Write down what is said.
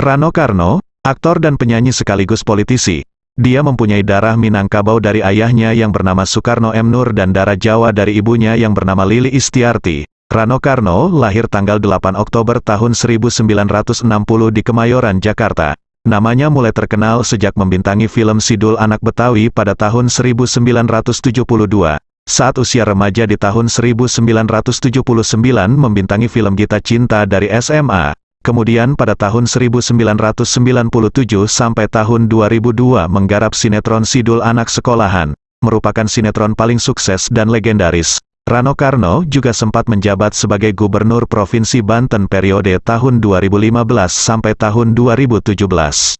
Rano Karno, aktor dan penyanyi sekaligus politisi. Dia mempunyai darah Minangkabau dari ayahnya yang bernama Soekarno M. Nur dan darah Jawa dari ibunya yang bernama Lili Istiarti. Rano Karno lahir tanggal 8 Oktober tahun 1960 di Kemayoran, Jakarta. Namanya mulai terkenal sejak membintangi film Sidul Anak Betawi pada tahun 1972. Saat usia remaja di tahun 1979 membintangi film Gita Cinta dari SMA. Kemudian pada tahun 1997 sampai tahun 2002 menggarap sinetron Sidul Anak Sekolahan, merupakan sinetron paling sukses dan legendaris. Rano Karno juga sempat menjabat sebagai Gubernur Provinsi Banten periode tahun 2015 sampai tahun 2017.